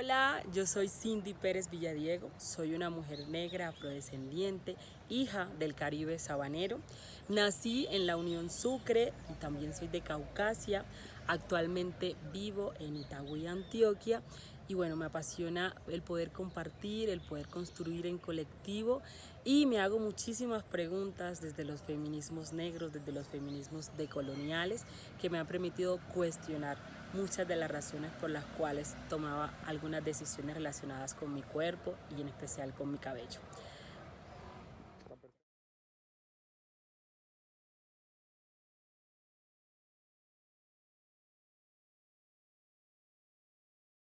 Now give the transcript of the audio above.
Hola, yo soy Cindy Pérez Villadiego, soy una mujer negra afrodescendiente, hija del Caribe sabanero. Nací en la Unión Sucre y también soy de Caucasia. Actualmente vivo en Itagüí, Antioquia. Y bueno, me apasiona el poder compartir, el poder construir en colectivo y me hago muchísimas preguntas desde los feminismos negros, desde los feminismos decoloniales que me han permitido cuestionar muchas de las razones por las cuales tomaba algunas decisiones relacionadas con mi cuerpo y en especial con mi cabello.